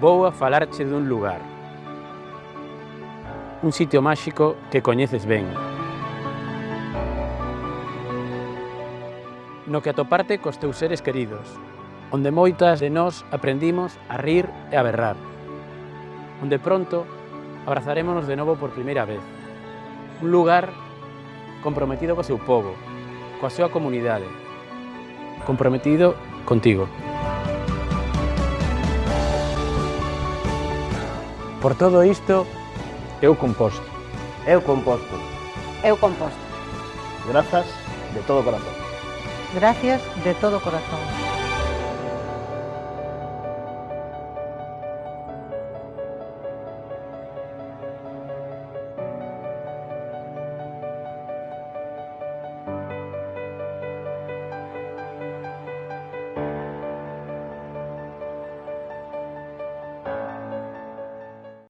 vou a falarche dun lugar. Un sitio máxico que coñeces ben. No que atoparte cos teus seres queridos, onde moitas de nós aprendimos a rir e a berrar, onde pronto abrazarémonos de novo por primeira vez. Un lugar comprometido co seu povo, coa súa comunidade, comprometido contigo. Por todo isto, eu composto. Eu composto. Eu composto. Grazas de todo corazón. Gracias de todo corazón.